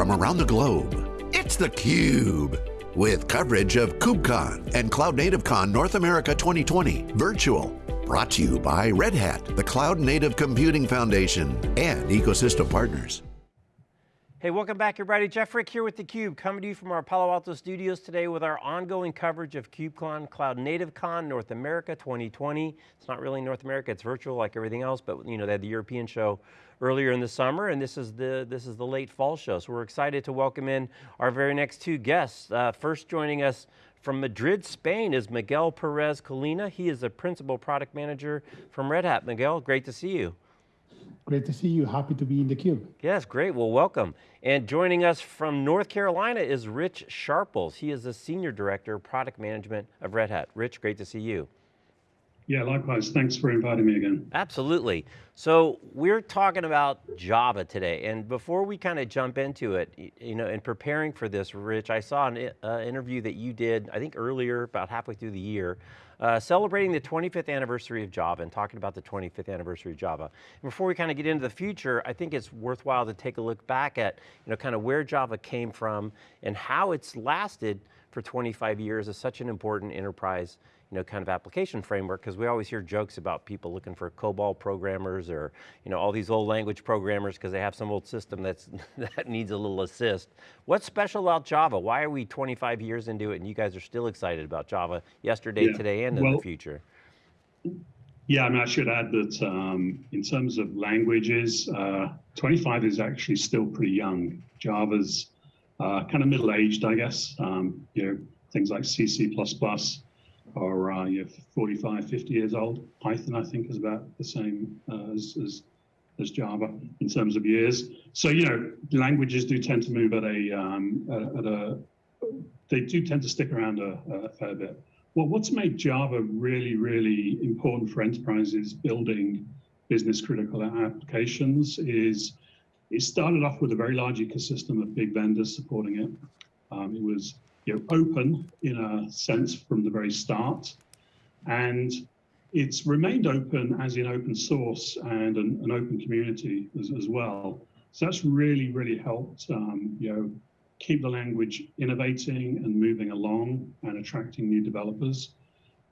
from around the globe. It's theCUBE, with coverage of KubeCon and Cloud Native Con North America 2020 virtual. Brought to you by Red Hat, the Cloud Native Computing Foundation, and ecosystem partners. Hey, welcome back everybody. Jeff Frick here with theCUBE, coming to you from our Palo Alto studios today with our ongoing coverage of KubeCon, Cloud Native Con, North America 2020. It's not really North America, it's virtual like everything else, but you know, they had the European show earlier in the summer, and this is the, this is the late fall show. So we're excited to welcome in our very next two guests. Uh, first joining us from Madrid, Spain is Miguel Perez Colino. He is the Principal Product Manager from Red Hat. Miguel, great to see you. Great to see you, happy to be in theCUBE. Yes, great, well welcome. And joining us from North Carolina is Rich Sharples. He is the Senior Director of Product Management of Red Hat. Rich, great to see you. Yeah, likewise. Thanks for inviting me again. Absolutely. So we're talking about Java today, and before we kind of jump into it, you know, in preparing for this, Rich, I saw an uh, interview that you did, I think earlier, about halfway through the year, uh, celebrating the 25th anniversary of Java and talking about the 25th anniversary of Java. And before we kind of get into the future, I think it's worthwhile to take a look back at, you know, kind of where Java came from and how it's lasted for 25 years as such an important enterprise you know, kind of application framework, because we always hear jokes about people looking for COBOL programmers or, you know, all these old language programmers because they have some old system that's, that needs a little assist. What's special about Java? Why are we 25 years into it and you guys are still excited about Java yesterday, yeah. today, and well, in the future? Yeah, I mean, I should add that um, in terms of languages, uh, 25 is actually still pretty young. Java's uh, kind of middle-aged, I guess. Um, you know, things like C, C++, are uh, you're 45, 50 years old. Python, I think, is about the same uh, as, as, as Java in terms of years. So you know, languages do tend to move at a um, at a they do tend to stick around a, a fair bit. Well, what's made Java really, really important for enterprises building business critical applications is it started off with a very large ecosystem of big vendors supporting it. Um, it was you know, open in a sense from the very start. And it's remained open as in open source and an, an open community as, as, well. So that's really, really helped, um, you know, keep the language innovating and moving along and attracting new developers.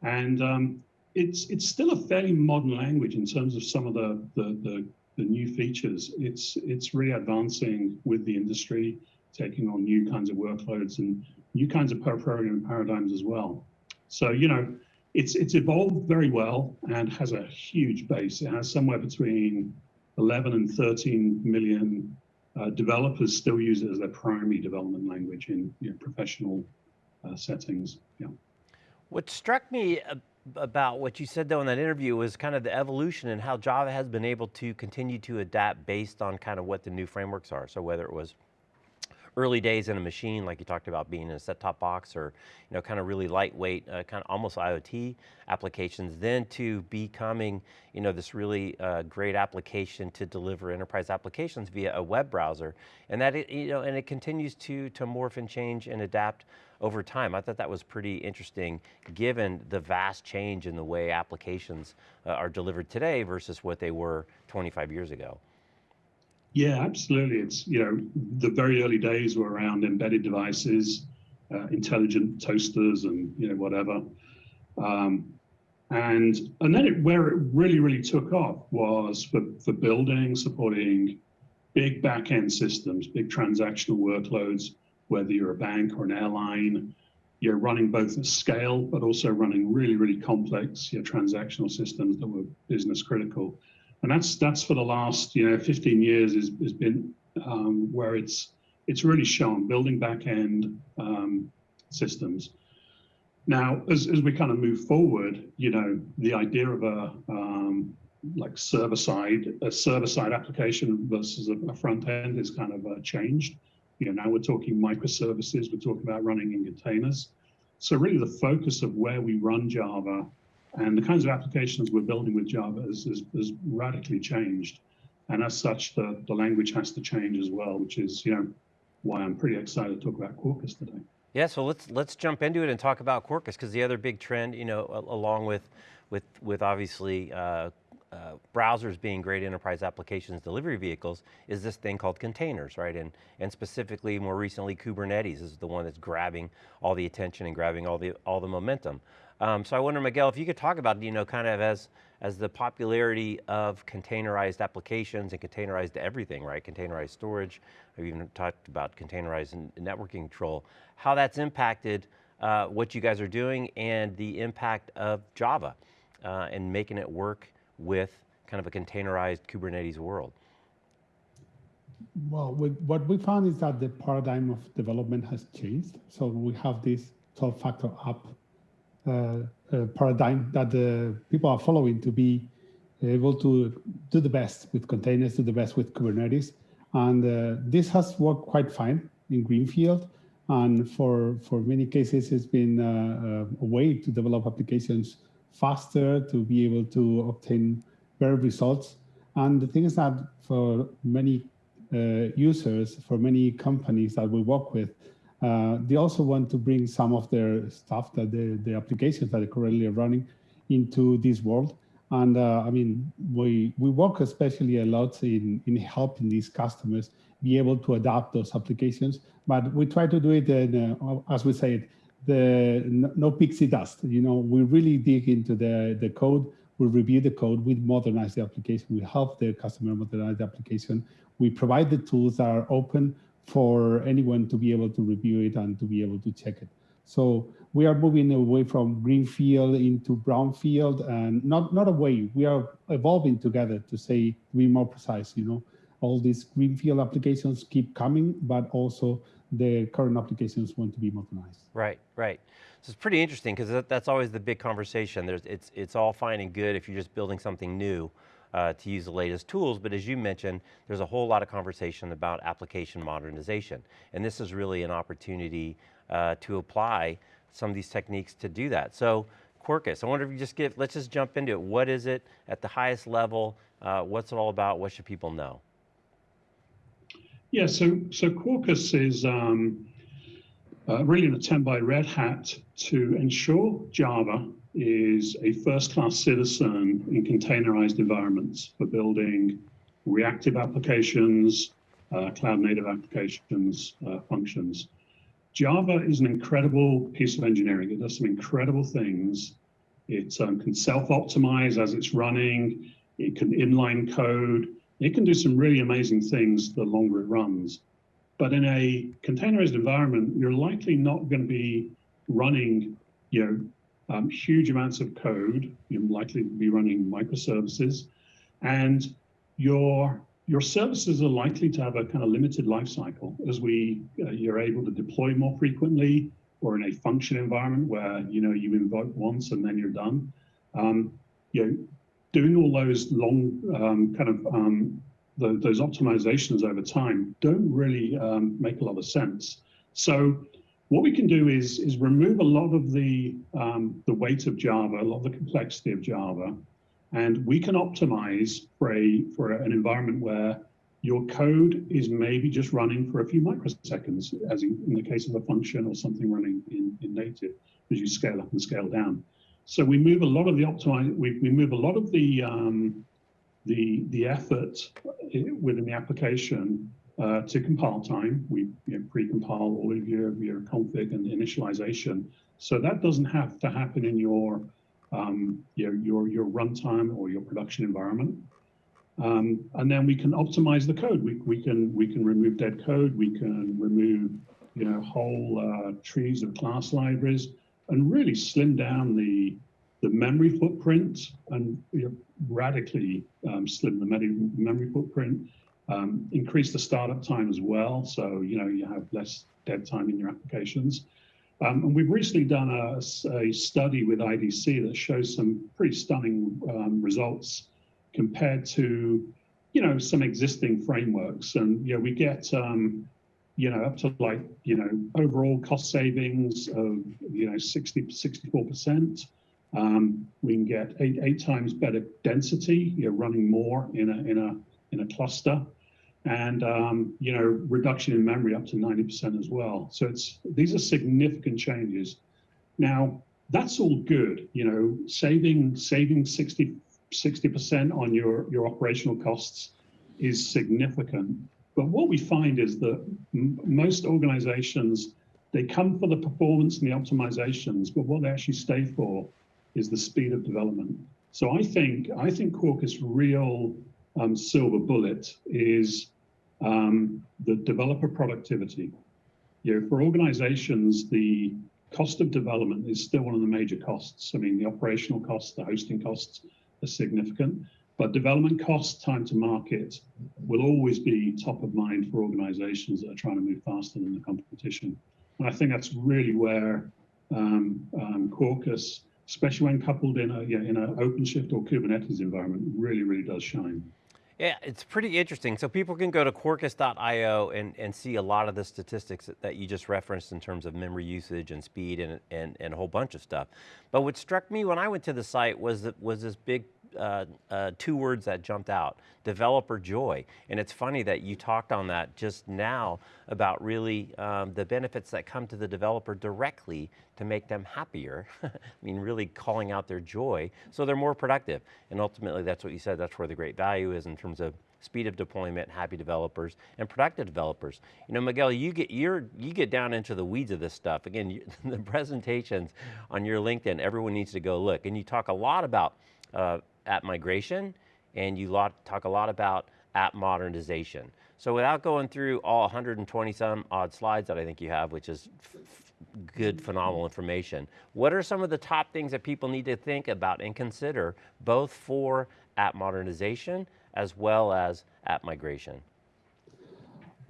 And um, it's it's still a fairly modern language in terms of some of the, the, the, the new features. It's, it's really advancing with the industry, taking on new kinds of workloads and new kinds of programming paradigms as well. So, you know, it's, it's evolved very well and has a huge base. It has somewhere between 11 and 13 million uh, developers still use it as their primary development language in you know, professional uh, settings. Yeah. What struck me about what you said though in that interview was kind of the evolution and how Java has been able to continue to adapt based on kind of what the new frameworks are. So whether it was early days in a machine, like you talked about being in a set-top box or you know, kind of really lightweight, uh, kind of almost IoT applications, then to becoming you know, this really uh, great application to deliver enterprise applications via a web browser. And that, it, you know, and it continues to, to morph and change and adapt over time. I thought that was pretty interesting given the vast change in the way applications uh, are delivered today versus what they were 25 years ago. Yeah, absolutely. It's, you know, the very early days were around embedded devices, uh, intelligent toasters and, you know, whatever. Um, and and then it, where it really, really took off was for, for building, supporting big back-end systems, big transactional workloads, whether you're a bank or an airline, you're running both at scale, but also running really, really complex you know, transactional systems that were business critical and that's that's for the last you know 15 years has, has been um, where it's it's really shown building back end um, systems. Now, as, as we kind of move forward, you know, the idea of a um, like server side, a server side application versus a, a front end is kind of uh, changed. You know, now we're talking microservices, we're talking about running in containers. So really the focus of where we run Java and the kinds of applications we're building with Java has, has, has radically changed. And as such, the, the language has to change as well, which is you know why I'm pretty excited to talk about Quarkus today. Yeah, so let's let's jump into it and talk about Quarkus because the other big trend, you know, along with with with obviously uh, uh, browsers being great enterprise applications delivery vehicles is this thing called containers, right? And, and specifically, more recently, Kubernetes is the one that's grabbing all the attention and grabbing all the, all the momentum. Um, so I wonder, Miguel, if you could talk about, you know, kind of as, as the popularity of containerized applications and containerized everything, right? Containerized storage, I've even talked about containerized networking control, how that's impacted uh, what you guys are doing and the impact of Java uh, and making it work with kind of a containerized Kubernetes world. Well, what we found is that the paradigm of development has changed. So we have this 12 factor app paradigm that the people are following to be able to do the best with containers, do the best with Kubernetes. And uh, this has worked quite fine in Greenfield. And for, for many cases, it's been a, a way to develop applications faster, to be able to obtain better results. And the thing is that for many uh, users, for many companies that we work with, uh, they also want to bring some of their stuff that the, the applications that are currently running into this world. And uh, I mean, we, we work especially a lot in, in helping these customers be able to adapt those applications. But we try to do it, in, uh, as we say, the no pixie dust. You know, we really dig into the, the code, we review the code, we modernize the application, we help the customer modernize the application. We provide the tools that are open for anyone to be able to review it and to be able to check it. So we are moving away from greenfield into brownfield and not, not away, we are evolving together to say, to be more precise, you know, all these greenfield applications keep coming, but also the current applications want to be modernized. Right, right. So it's pretty interesting because that's always the big conversation. There's, it's, it's all fine and good if you're just building something new uh, to use the latest tools, but as you mentioned, there's a whole lot of conversation about application modernization. And this is really an opportunity uh, to apply some of these techniques to do that. So Quarkus, I wonder if you just give, let's just jump into it. What is it at the highest level? Uh, what's it all about? What should people know? Yeah, so so Quarkus is um, uh, really an attempt by Red Hat to ensure Java is a first-class citizen in containerized environments for building reactive applications, uh, cloud-native applications, uh, functions. Java is an incredible piece of engineering. It does some incredible things. It um, can self-optimize as it's running. It can inline code. It can do some really amazing things the longer it runs. But in a containerized environment, you're likely not going to be running, you know, um, huge amounts of code. You're likely to be running microservices, and your your services are likely to have a kind of limited life cycle as we uh, you're able to deploy more frequently, or in a function environment where you know you invoke once and then you're done. Um, you know, doing all those long um, kind of um, the, those optimizations over time don't really um, make a lot of sense. So what we can do is is remove a lot of the um, the weight of Java, a lot of the complexity of Java, and we can optimize for a for an environment where your code is maybe just running for a few microseconds, as in, in the case of a function or something running in, in native, as you scale up and scale down. So we move a lot of the optimize, we, we move a lot of the um, the the effort within the application uh, to compile time. We you know, pre-compile all of your your config and initialization, so that doesn't have to happen in your um, your your your runtime or your production environment. Um, and then we can optimize the code. We we can we can remove dead code. We can remove you know whole uh, trees of class libraries and really slim down the the memory footprint and you know, radically um, slim the memory footprint, um, increase the startup time as well. So, you know, you have less dead time in your applications. Um, and we've recently done a, a, study with IDC that shows some pretty stunning um, results compared to, you know, some existing frameworks. And, you know, we get, um, you know, up to like, you know, overall cost savings of, you know, 60, 64%. Um, we can get eight, eight times better density, you're running more in a, in a, in a cluster and um, you know reduction in memory up to 90% as well. So it's these are significant changes. Now that's all good, you know, saving saving 60 60% on your, your operational costs is significant. But what we find is that most organizations, they come for the performance and the optimizations, but what they actually stay for is the speed of development. So I think I think Quarkus' real um, silver bullet is um, the developer productivity. You know, for organizations, the cost of development is still one of the major costs. I mean, the operational costs, the hosting costs are significant, but development costs, time to market will always be top of mind for organizations that are trying to move faster than the competition. And I think that's really where um, um, Quarkus, especially when coupled in a you know, in an OpenShift or Kubernetes environment, really, really does shine. Yeah, it's pretty interesting. So people can go to quarkus.io and, and see a lot of the statistics that, you just referenced in terms of memory usage and speed and, and, and a whole bunch of stuff. But what struck me when I went to the site was, that, was this big uh, uh, two words that jumped out, developer joy. And it's funny that you talked on that just now about really um, the benefits that come to the developer directly to make them happier. I mean, really calling out their joy so they're more productive. And ultimately that's what you said, that's where the great value is in terms of speed of deployment, happy developers, and productive developers. You know, Miguel, you get you you get down into the weeds of this stuff. Again, you, the presentations on your LinkedIn, everyone needs to go look. And you talk a lot about uh, app migration, and you lot, talk a lot about app modernization. So without going through all 120 some odd slides that I think you have, which is good, phenomenal information, what are some of the top things that people need to think about and consider, both for app modernization as well as app migration?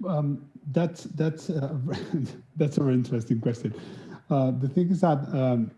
Um, that's that's uh, that's a very interesting question. Uh, the thing is that um,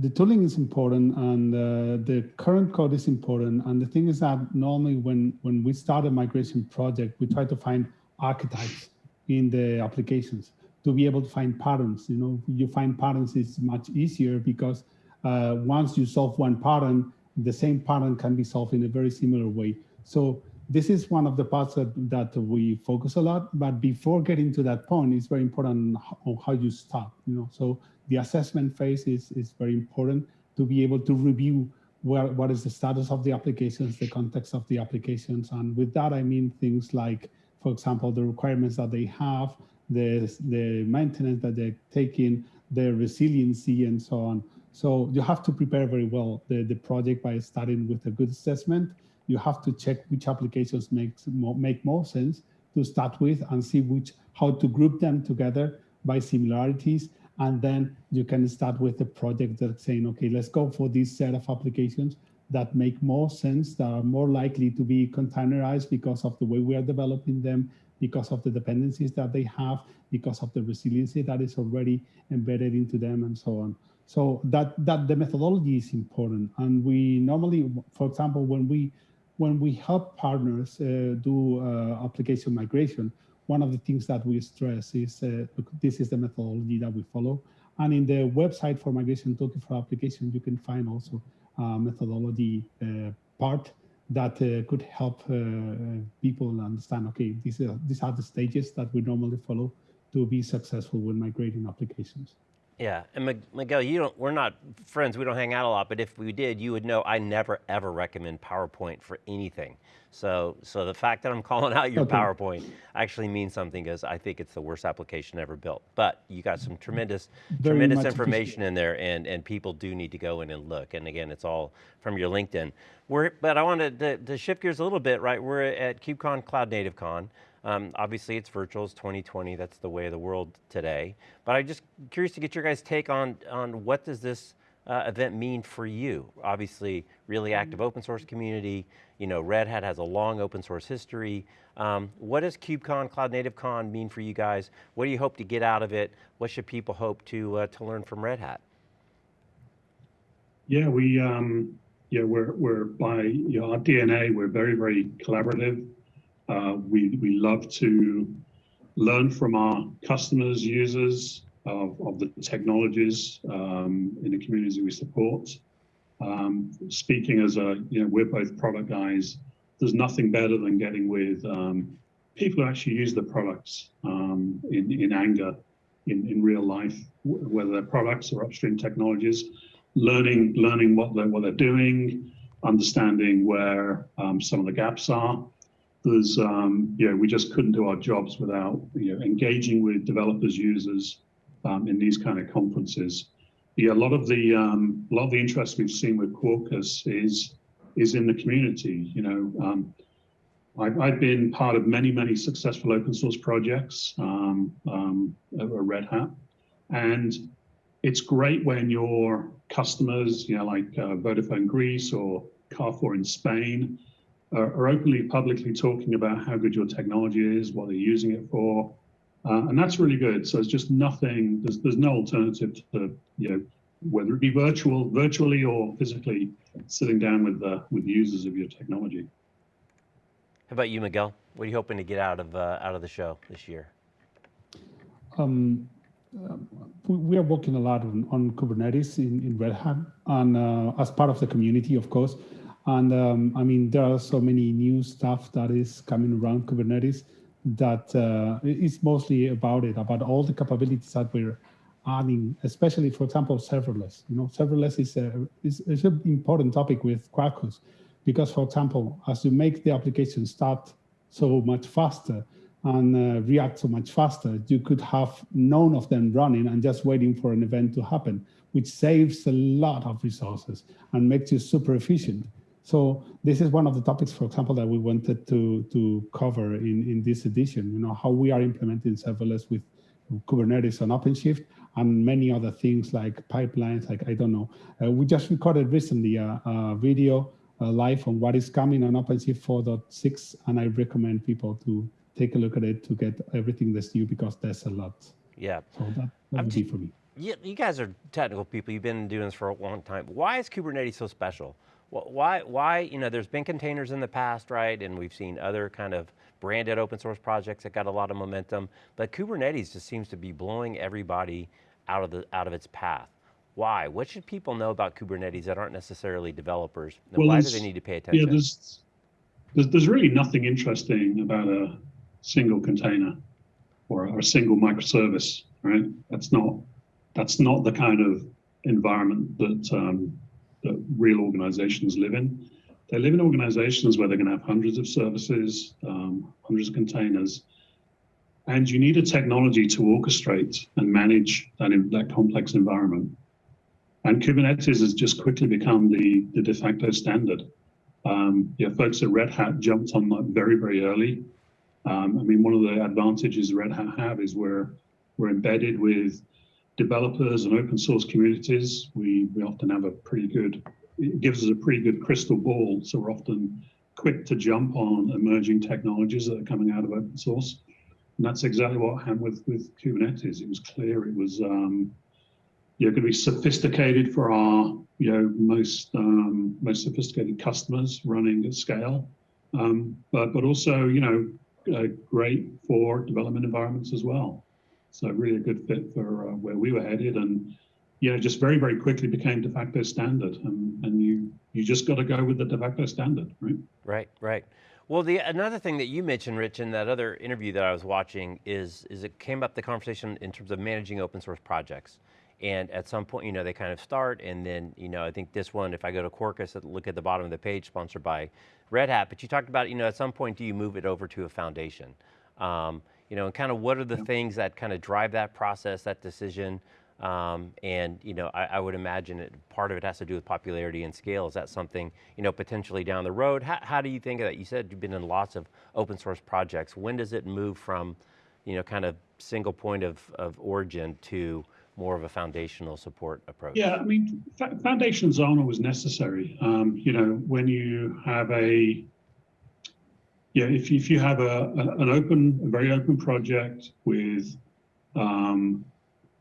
the tooling is important and uh, the current code is important. And the thing is that normally when, when we start a migration project, we try to find archetypes in the applications to be able to find patterns. You know, you find patterns is much easier because uh, once you solve one pattern, the same pattern can be solved in a very similar way. So this is one of the parts that, that we focus a lot, but before getting to that point, it's very important on how you start, you know, so the assessment phase is, is very important to be able to review where, what is the status of the applications, the context of the applications. And with that, I mean things like, for example, the requirements that they have, the, the maintenance that they're taking, their resiliency and so on. So you have to prepare very well the, the project by starting with a good assessment. You have to check which applications makes more, make more sense to start with and see which how to group them together by similarities and then you can start with a project that's saying, okay, let's go for this set of applications that make more sense, that are more likely to be containerized because of the way we are developing them, because of the dependencies that they have, because of the resiliency that is already embedded into them and so on. So that, that the methodology is important. And we normally, for example, when we, when we help partners uh, do uh, application migration, one of the things that we stress is uh, this is the methodology that we follow. And in the website for Migration Toolkit for Application, you can find also a methodology uh, part that uh, could help uh, people understand, okay, these are, these are the stages that we normally follow to be successful when migrating applications. Yeah, and Miguel, you don't, we're not friends, we don't hang out a lot, but if we did, you would know I never ever recommend PowerPoint for anything. So, so the fact that I'm calling out your okay. PowerPoint actually means something because I think it's the worst application ever built. But you got some tremendous, Very tremendous information in there and, and people do need to go in and look. And again, it's all from your LinkedIn. We're, but I wanted to, to shift gears a little bit, right? We're at KubeCon Cloud Native Con. Um, obviously it's virtual, it's 2020, that's the way of the world today. But I'm just curious to get your guys' take on, on what does this uh, event mean for you? Obviously, really active open source community, you know, Red Hat has a long open source history. Um, what does KubeCon, Cloud Native Con mean for you guys? What do you hope to get out of it? What should people hope to, uh, to learn from Red Hat? Yeah, we, um, yeah, we're, we're by you know, our DNA, we're very, very collaborative. Uh, we, we love to learn from our customers, users of, of the technologies um, in the communities we support. Um, speaking as a, you know, we're both product guys. There's nothing better than getting with um, people who actually use the products um, in, in anger, in, in real life, whether they're products or upstream technologies, learning learning what they're, what they're doing, understanding where um, some of the gaps are. There's, um, you know, we just couldn't do our jobs without, you know, engaging with developers, users um, in these kind of conferences. Yeah, a lot of the um, a lot of the interest we've seen with Quarkus is is in the community. You know, um, I've, I've been part of many, many successful open source projects um, um, at Red Hat. And it's great when your customers, you know, like uh, Vodafone Greece or Carrefour in Spain, are, are, openly, publicly talking about how good your technology is, what they're using it for. Uh, and that's really good. So it's just nothing, there's, there's no alternative to, you know, whether it be virtual, virtually or physically sitting down with, uh, with users of your technology. How about you, Miguel? What are you hoping to get out of uh, out of the show this year? Um, uh, we are working a lot on, on Kubernetes in, in Red Hat and uh, as part of the community, of course. And um, I mean, there are so many new stuff that is coming around Kubernetes that uh, it's mostly about it, about all the capabilities that we're adding, especially, for example, serverless. You know, serverless is, a, is, is an important topic with Quarkus because, for example, as you make the application start so much faster and uh, react so much faster, you could have none of them running and just waiting for an event to happen, which saves a lot of resources and makes you super efficient. So this is one of the topics, for example, that we wanted to, to cover in, in this edition, you know, how we are implementing serverless with Kubernetes and OpenShift and many other things like pipelines, like, I don't know. Uh, we just recorded recently a, a video uh, live on what is coming on OpenShift 4.6, and I recommend people to take a look at it to get everything that's new because there's a lot. Yeah. So that, that would be for me. Yeah, you guys are technical people. You've been doing this for a long time. Why is Kubernetes so special? Why, why, you know, there's been containers in the past, right? And we've seen other kind of branded open source projects that got a lot of momentum, but Kubernetes just seems to be blowing everybody out of, the, out of its path. Why? What should people know about Kubernetes that aren't necessarily developers? And well, why do they need to pay attention? Yeah, there's, there's, there's really nothing interesting about a single container or, or a single microservice, right? That's not that's not the kind of environment that um, that real organizations live in. They live in organizations where they're going to have hundreds of services, um, hundreds of containers, and you need a technology to orchestrate and manage that, that complex environment. And Kubernetes has just quickly become the, the de facto standard. Um, yeah, folks at Red Hat jumped on that very, very early. Um, I mean, one of the advantages Red Hat have is we're, we're embedded with developers and open source communities. We, we often have a pretty good, it gives us a pretty good crystal ball. So we're often quick to jump on emerging technologies that are coming out of open source. And that's exactly what happened with, with Kubernetes. It was clear it was um, you know, going to be sophisticated for our, you know, most um, most sophisticated customers running at scale, um, but but also, you know, uh, great for development environments as well. So really a good fit for uh, where we were headed, and you know, just very very quickly became de facto standard, and and you you just got to go with the de facto standard, right? Right, right. Well, the another thing that you mentioned, Rich, in that other interview that I was watching is is it came up the conversation in terms of managing open source projects. And at some point, you know, they kind of start and then, you know, I think this one, if I go to Quarkus, look at the bottom of the page, sponsored by Red Hat, but you talked about, you know, at some point, do you move it over to a foundation? Um, you know, and kind of what are the things that kind of drive that process, that decision? Um, and, you know, I, I, would imagine it, part of it has to do with popularity and scale. Is that something, you know, potentially down the road? How, how do you think of that? You said you've been in lots of open source projects. When does it move from, you know, kind of single point of, of origin to, more of a foundational support approach? Yeah, I mean, foundations aren't always necessary. Um, you know, when you have a, yeah, if, if you have a, an open, a very open project with um,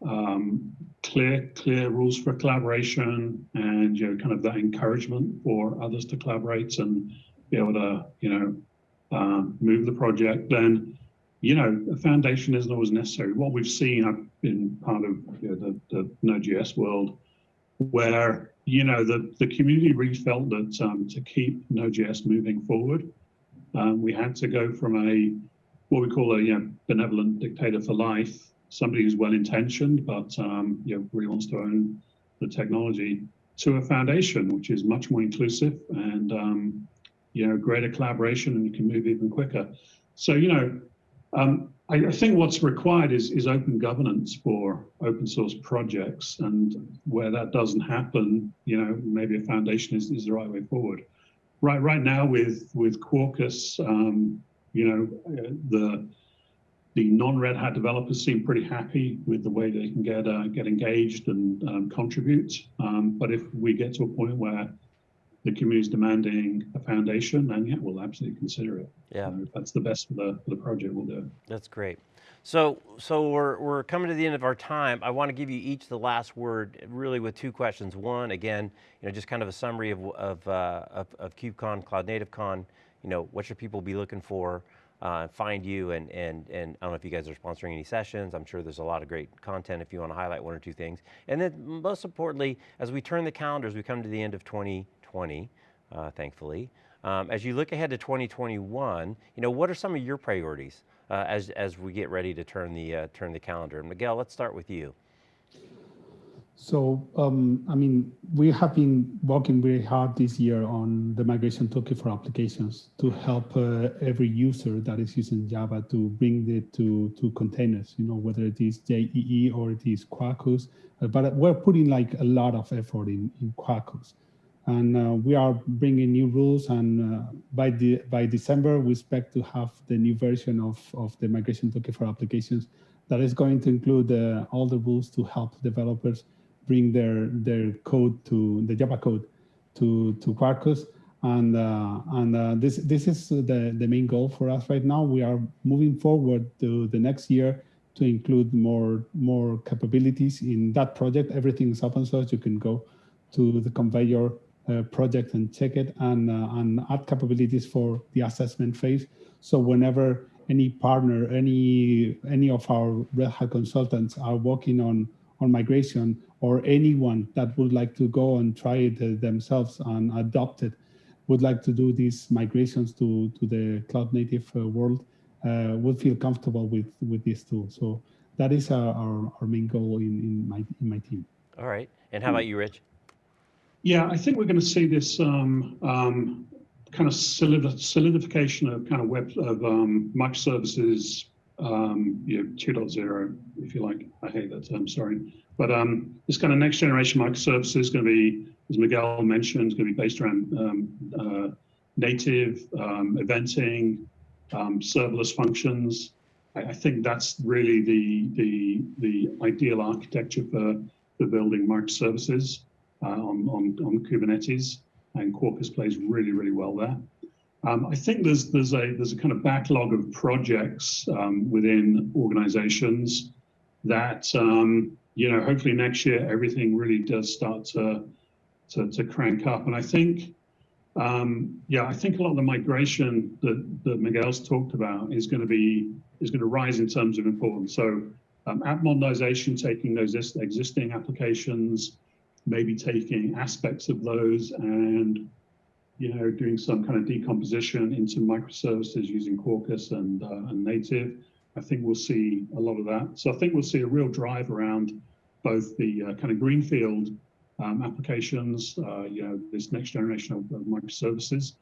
um, clear, clear rules for collaboration and, you know, kind of that encouragement for others to collaborate and be able to, you know, um, move the project, then you know, a foundation isn't always necessary. What we've seen, I've been part of you know, the, the Node.js world, where you know the the community really felt that um, to keep Node.js moving forward, um, we had to go from a what we call a you know, benevolent dictator for life, somebody who's well intentioned but um, you know really wants to own the technology, to a foundation, which is much more inclusive and um, you know greater collaboration, and you can move even quicker. So you know, um, I, I, think what's required is is open governance for open source projects, and where that doesn't happen, you know, maybe a foundation is, is the right way forward. Right right now with with Quarkus, um, you know, the the non-Red Hat developers seem pretty happy with the way they can get uh, get engaged and um, contribute. Um, but if we get to a point where the community is demanding a foundation, then yeah, we'll absolutely consider it. Yeah, uh, if that's the best for the for the project, we'll do it. That's great. So, so we're, we're coming to the end of our time. I want to give you each the last word, really with two questions. One, again, you know, just kind of a summary of, of, uh, of, of KubeCon, Cloud Native Con, you know, what should people be looking for? uh, find you and, and, and I don't know if you guys are sponsoring any sessions. I'm sure there's a lot of great content if you want to highlight one or two things. And then most importantly, as we turn the calendars, we come to the end of 2020, uh, thankfully. Um, as you look ahead to 2021, you know, what are some of your priorities uh, as, as we get ready to turn the, uh, turn the calendar? Miguel, let's start with you. So, um, I mean, we have been working very hard this year on the migration toolkit for applications to help uh, every user that is using Java to bring it to, to containers, you know, whether it is JEE or it is Quarkus. But we're putting like a lot of effort in, in Quarkus. And uh, we are bringing new rules and uh, by, the, by December, we expect to have the new version of, of the migration toolkit for applications that is going to include uh, all the rules to help developers bring their their code to the Java code to to Quarkus. And uh, and uh, this this is the the main goal for us right now. We are moving forward to the next year to include more more capabilities in that project. Everything is open source. You can go to the Konveyor project and check it and uh, and add capabilities for the assessment phase. So whenever any partner, any any of our Red Hat consultants are working on on migration or anyone that would like to go and try it uh, themselves and adopt it would like to do these migrations to, to the cloud native uh, world uh, would feel comfortable with, with this tool. So that is our, our, our, main goal in, in, my, in my team. All right. And how about you, Rich? Yeah, I think we're going to see this um, um, kind of solidification of kind of web of um, microservices um, you know, 2.0, if you like. I hate that term, sorry. But um, this kind of next generation microservices is going to be, as Miguel mentioned, is going to be based around um, uh, native um, eventing, um, serverless functions. I, I, think that's really the the the ideal architecture for for building microservices uh, on, on on Kubernetes, and Quarkus plays really really well there. Um, I think there's there's a there's a kind of backlog of projects um, within organizations that um, you know hopefully next year everything really does start to to, to crank up. And I think um, yeah, I think a lot of the migration that that Miguel's talked about is going to be is going to rise in terms of importance. So um, app modernization, taking those existing applications, maybe taking aspects of those and you know, doing some kind of decomposition into microservices using Quarkus and, uh, and native. I think we'll see a lot of that. So I think we'll see a real drive around both the uh, kind of greenfield um, applications, uh, you know, this next generation of, of microservices,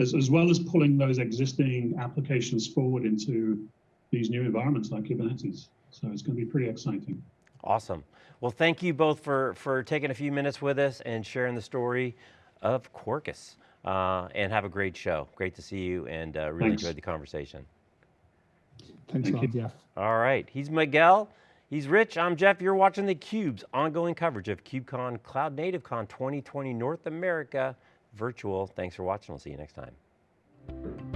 as, as, well as pulling those existing applications forward into these new environments like Kubernetes. So it's going to be pretty exciting. Awesome. Well, thank you both for, for taking a few minutes with us and sharing the story of Quarkus uh, and have a great show. Great to see you and uh, really Thanks. enjoyed the conversation. Thanks Thank a lot, Jeff. All right, he's Miguel. He's Rich, I'm Jeff. You're watching theCUBE's ongoing coverage of KubeCon Cloud Native Con 2020 North America virtual. Thanks for watching, we'll see you next time.